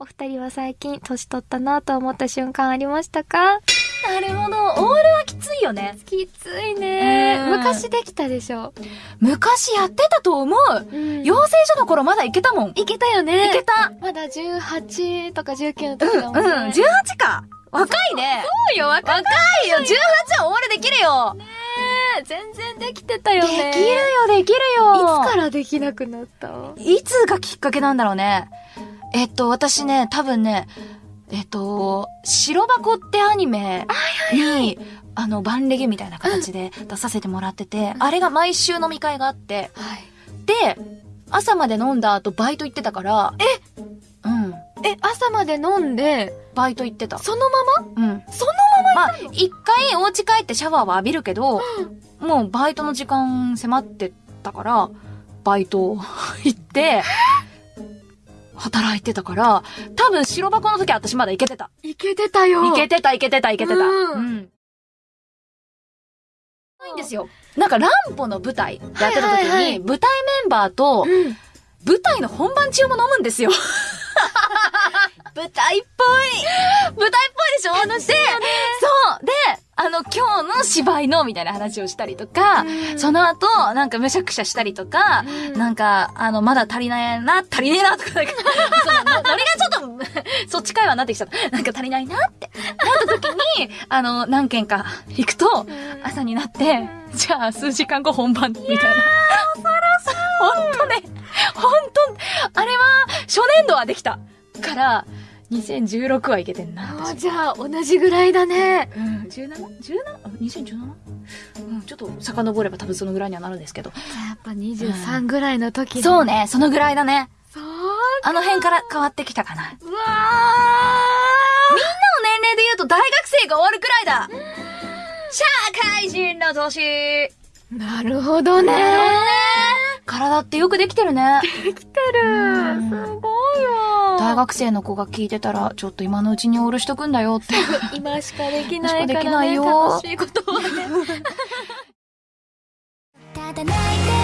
お二人は最近年取ったなと思った瞬間ありましたか？なるほど。オールはきついよね。きついねうん昔できたでしょ。昔やってたと思う。うん養成所の頃まだいけたもん。いいけたよね。けた。まだ18とか19のうん、時だうん、もんね。18か。若いね。そうよ、若若いよ。18はオールできるよ。全然できてたよでね。きるよ、できるいよ。つからできなくなった？いつがきっかけなんだろうね。えっと、私ね、多分ね、えっと、白箱ってアニメに、あの、バンレゲみたいな形で出させてもらってて、あれが毎週飲み会があって、はい。で、朝まで飲んだ後バイト行ってたから、え？うん。え、朝まで飲んで、バイト行ってた。そのまま？うん。そのまあ、一回お家帰ってシャワーは浴びるけど、もうバイトの時間迫ってたから、バイト行って、働いてたから、多分白箱の時私まだ行けてた。いけてたよ。行けてた、行けてた、行けてた。うんん。ないんですよ。なんか、ランポの舞台やってた時に、はいはいはい舞台メンバーと、うん。舞台の本番中も飲むんですよ。舞台っぽい。舞台っぽいでしょ？楽しいよね。そう。で、あの、今日の芝居の、みたいな話をしたりとか、うんその後、なんかむしゃくしゃしたりとか、うんなんか、あの、まだ足りないな、足りねえな、とか、なんか、その、のノリがちょっと、そっち会話になってきちゃった。なんか足りないなって、なった時に、あの、何件か行くと、朝になって、じゃあ、数時間後本番、みたいな。恐ろしい。ほんとね、ほんと、あれは、初年度はできた。から、2016はいけてんな。あ私じゃあ、同じぐらいだね。うん、17?17?2017? うん、ちょっと遡れば多分そのぐらいにはなるんですけど。やっぱ23ぐらいの時そう。ね、そのぐらいだね。そうあの辺から変わってきたかな。みんなうわの年齢で言うと大学生が終わるくらいだ社会人の年ーなるほどね。体ってよくできてるね。できてる。うんすごいよ。大学生の子が聞いてたら、ちょっと今のうちにオールしとくんだよって。今しかできないからね。今しかできないよ楽しいことはね。